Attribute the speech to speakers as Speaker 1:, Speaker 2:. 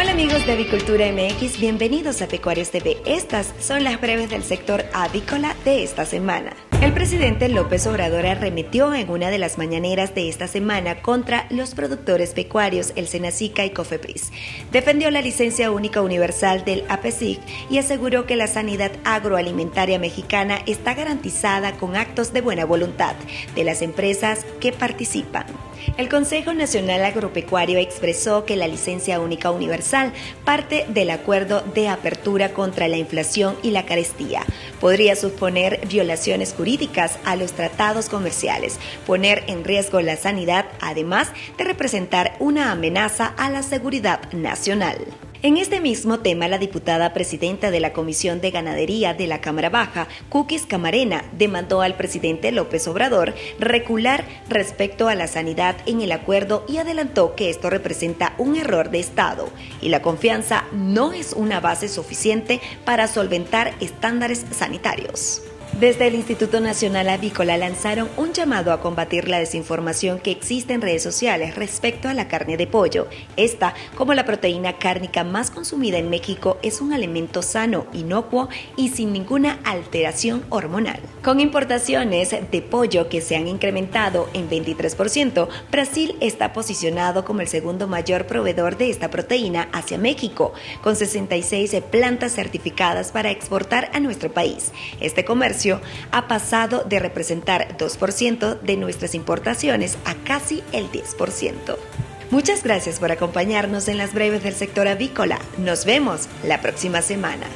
Speaker 1: Hola amigos de Avicultura MX, bienvenidos a Pecuarios TV. Estas son las breves del sector avícola de esta semana. El presidente López Obrador arremetió en una de las mañaneras de esta semana contra los productores pecuarios, el Senacica y Cofepris. Defendió la licencia única universal del APESIC y aseguró que la sanidad agroalimentaria mexicana está garantizada con actos de buena voluntad de las empresas que participan. El Consejo Nacional Agropecuario expresó que la licencia única universal parte del acuerdo de apertura contra la inflación y la carestía. Podría suponer violaciones jurídicas a los tratados comerciales, poner en riesgo la sanidad, además de representar una amenaza a la seguridad nacional. En este mismo tema, la diputada presidenta de la Comisión de Ganadería de la Cámara Baja, Cookies Camarena, demandó al presidente López Obrador recular respecto a la sanidad en el acuerdo y adelantó que esto representa un error de Estado y la confianza no es una base suficiente para solventar estándares sanitarios. Desde el Instituto Nacional Avícola lanzaron un llamado a combatir la desinformación que existe en redes sociales respecto a la carne de pollo. Esta, como la proteína cárnica más consumida en México, es un alimento sano, inocuo y sin ninguna alteración hormonal. Con importaciones de pollo que se han incrementado en 23%, Brasil está posicionado como el segundo mayor proveedor de esta proteína hacia México, con 66 plantas certificadas para exportar a nuestro país. Este ha pasado de representar 2% de nuestras importaciones a casi el 10%. Muchas gracias por acompañarnos en las breves del sector avícola. Nos vemos la próxima semana.